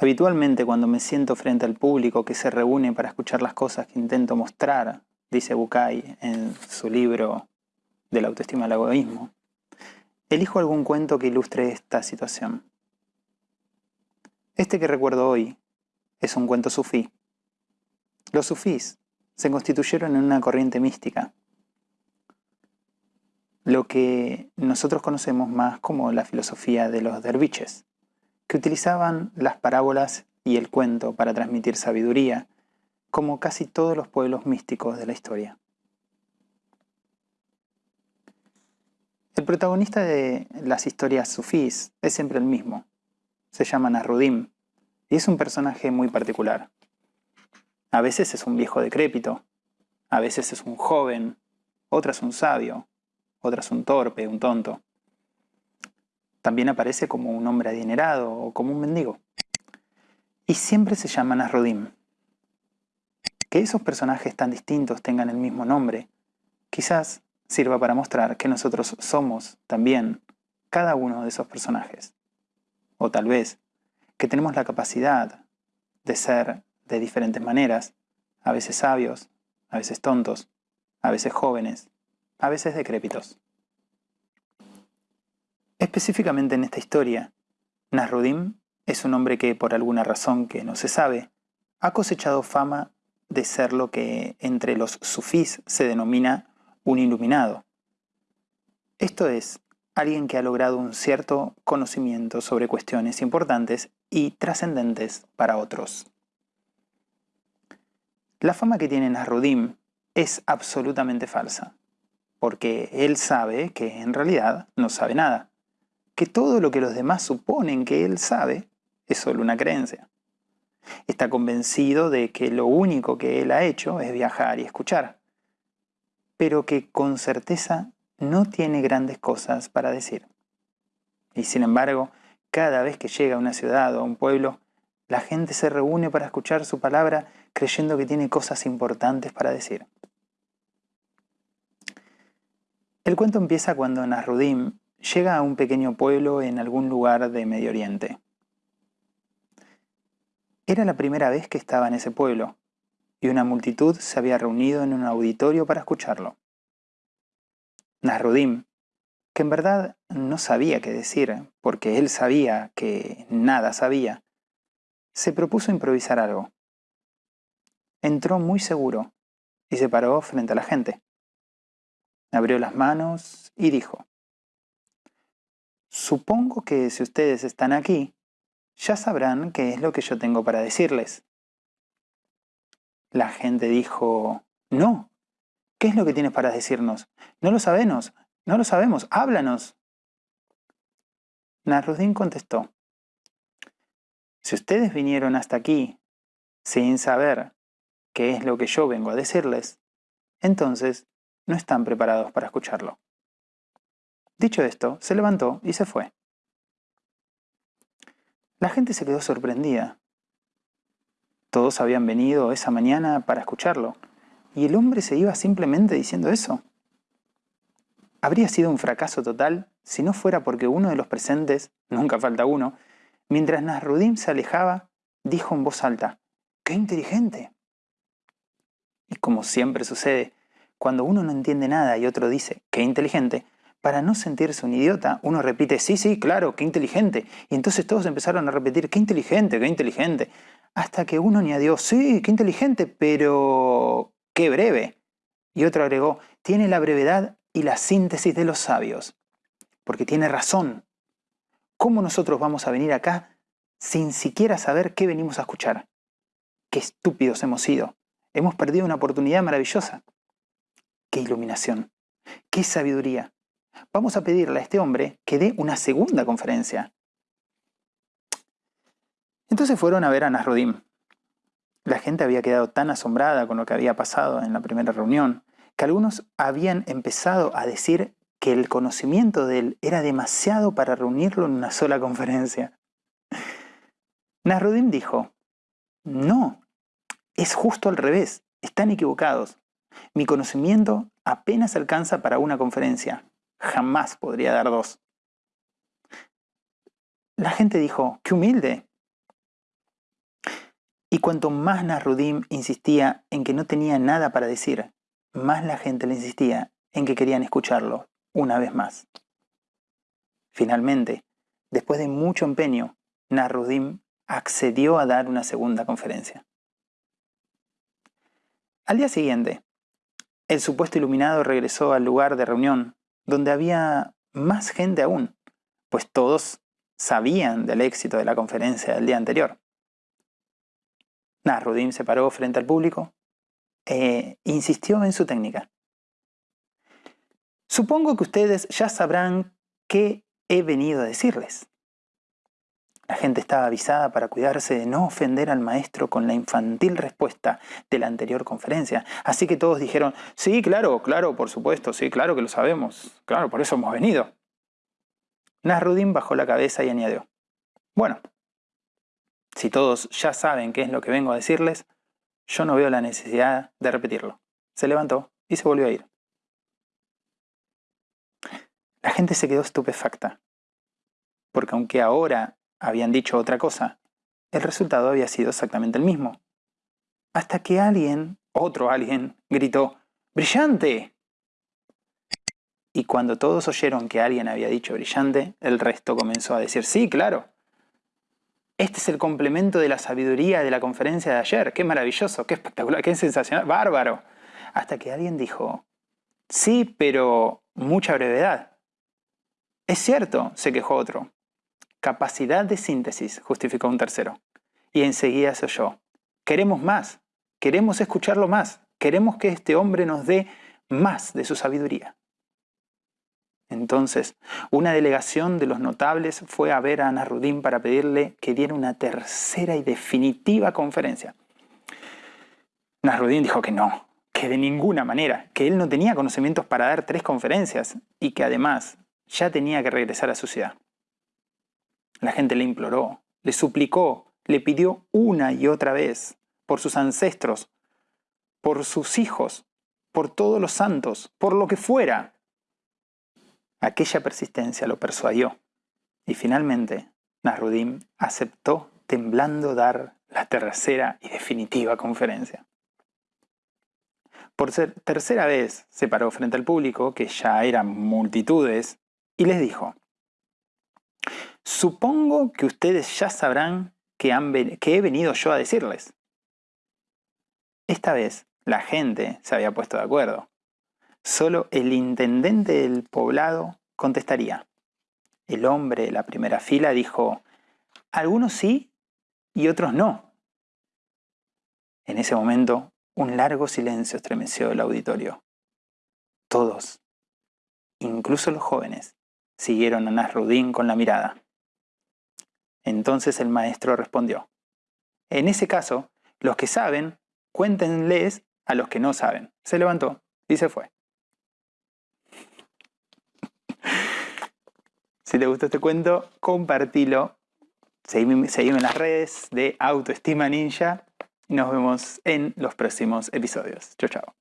Habitualmente cuando me siento frente al público que se reúne para escuchar las cosas que intento mostrar, dice Bukai en su libro de la autoestima al egoísmo, elijo algún cuento que ilustre esta situación. Este que recuerdo hoy es un cuento sufí. Los sufís se constituyeron en una corriente mística, lo que nosotros conocemos más como la filosofía de los derviches, que utilizaban las parábolas y el cuento para transmitir sabiduría, como casi todos los pueblos místicos de la historia. El protagonista de las historias sufís es siempre el mismo. Se llama Nasrudim y es un personaje muy particular. A veces es un viejo decrépito, a veces es un joven, otras un sabio, otras un torpe, un tonto. También aparece como un hombre adinerado o como un mendigo. Y siempre se llama Nasrudim. Que esos personajes tan distintos tengan el mismo nombre, quizás sirva para mostrar que nosotros somos también cada uno de esos personajes. O tal vez que tenemos la capacidad de ser de diferentes maneras, a veces sabios, a veces tontos, a veces jóvenes, a veces decrépitos. Específicamente en esta historia, Nasrudim es un hombre que por alguna razón que no se sabe, ha cosechado fama de ser lo que entre los sufís se denomina un iluminado. Esto es, alguien que ha logrado un cierto conocimiento sobre cuestiones importantes y trascendentes para otros. La fama que tiene Nasrudim es absolutamente falsa, porque él sabe que en realidad no sabe nada, que todo lo que los demás suponen que él sabe es solo una creencia. Está convencido de que lo único que él ha hecho es viajar y escuchar, pero que con certeza no tiene grandes cosas para decir. Y sin embargo, cada vez que llega a una ciudad o a un pueblo, la gente se reúne para escuchar su palabra creyendo que tiene cosas importantes para decir. El cuento empieza cuando Nasrudim llega a un pequeño pueblo en algún lugar de Medio Oriente. Era la primera vez que estaba en ese pueblo, y una multitud se había reunido en un auditorio para escucharlo. Nasrudim, que en verdad no sabía qué decir, porque él sabía que nada sabía, se propuso improvisar algo. Entró muy seguro y se paró frente a la gente. Abrió las manos y dijo, Supongo que si ustedes están aquí, ya sabrán qué es lo que yo tengo para decirles. La gente dijo, no, ¿qué es lo que tienes para decirnos? No lo sabemos, no lo sabemos, háblanos. Narudín contestó, si ustedes vinieron hasta aquí sin saber qué es lo que yo vengo a decirles, entonces no están preparados para escucharlo. Dicho esto, se levantó y se fue. La gente se quedó sorprendida. Todos habían venido esa mañana para escucharlo, y el hombre se iba simplemente diciendo eso. Habría sido un fracaso total si no fuera porque uno de los presentes, nunca falta uno, mientras Nasrudim se alejaba, dijo en voz alta, ¡qué inteligente! Y como siempre sucede, cuando uno no entiende nada y otro dice, ¡qué inteligente!, para no sentirse un idiota, uno repite, sí, sí, claro, qué inteligente. Y entonces todos empezaron a repetir, qué inteligente, qué inteligente. Hasta que uno añadió, sí, qué inteligente, pero qué breve. Y otro agregó, tiene la brevedad y la síntesis de los sabios. Porque tiene razón. ¿Cómo nosotros vamos a venir acá sin siquiera saber qué venimos a escuchar? Qué estúpidos hemos sido. Hemos perdido una oportunidad maravillosa. Qué iluminación. Qué sabiduría vamos a pedirle a este hombre que dé una segunda conferencia. Entonces fueron a ver a Nasrudim. La gente había quedado tan asombrada con lo que había pasado en la primera reunión, que algunos habían empezado a decir que el conocimiento de él era demasiado para reunirlo en una sola conferencia. Nasrudim dijo, no, es justo al revés, están equivocados. Mi conocimiento apenas alcanza para una conferencia jamás podría dar dos. La gente dijo, ¡qué humilde! Y cuanto más Nasruddin insistía en que no tenía nada para decir, más la gente le insistía en que querían escucharlo una vez más. Finalmente, después de mucho empeño, Nasruddin accedió a dar una segunda conferencia. Al día siguiente, el supuesto iluminado regresó al lugar de reunión, donde había más gente aún, pues todos sabían del éxito de la conferencia del día anterior. Nasruddin se paró frente al público e insistió en su técnica. Supongo que ustedes ya sabrán qué he venido a decirles. La gente estaba avisada para cuidarse de no ofender al maestro con la infantil respuesta de la anterior conferencia. Así que todos dijeron, sí, claro, claro, por supuesto, sí, claro que lo sabemos. Claro, por eso hemos venido. Nasruddin bajó la cabeza y añadió, bueno, si todos ya saben qué es lo que vengo a decirles, yo no veo la necesidad de repetirlo. Se levantó y se volvió a ir. La gente se quedó estupefacta, porque aunque ahora habían dicho otra cosa, el resultado había sido exactamente el mismo. Hasta que alguien, otro alguien, gritó, ¡Brillante! Y cuando todos oyeron que alguien había dicho brillante, el resto comenzó a decir, sí, claro. Este es el complemento de la sabiduría de la conferencia de ayer. Qué maravilloso, qué espectacular, qué sensacional, bárbaro. Hasta que alguien dijo, sí, pero mucha brevedad. Es cierto, se quejó otro. Capacidad de síntesis, justificó un tercero. Y enseguida se oyó. Queremos más, queremos escucharlo más, queremos que este hombre nos dé más de su sabiduría. Entonces, una delegación de los notables fue a ver a Nasruddin para pedirle que diera una tercera y definitiva conferencia. Nasruddin dijo que no, que de ninguna manera, que él no tenía conocimientos para dar tres conferencias y que además ya tenía que regresar a su ciudad. La gente le imploró, le suplicó, le pidió una y otra vez por sus ancestros, por sus hijos, por todos los santos, por lo que fuera. Aquella persistencia lo persuadió y finalmente Nasruddin aceptó temblando dar la tercera y definitiva conferencia. Por tercera vez se paró frente al público, que ya eran multitudes, y les dijo, Supongo que ustedes ya sabrán que, he venido yo a decirles. Esta vez la gente se había puesto de acuerdo. Solo el intendente del poblado contestaría. El hombre de la primera fila dijo, algunos sí y otros no. En ese momento, un largo silencio estremeció el auditorio. Todos, incluso los jóvenes, siguieron a Nasrudin con la mirada. Entonces el maestro respondió, en ese caso, los que saben, cuéntenles a los que no saben. Se levantó y se fue. Si te gustó este cuento, compartilo. Seguime, en las redes de Autoestima Ninja. Y nos vemos en los próximos episodios. Chao, chao.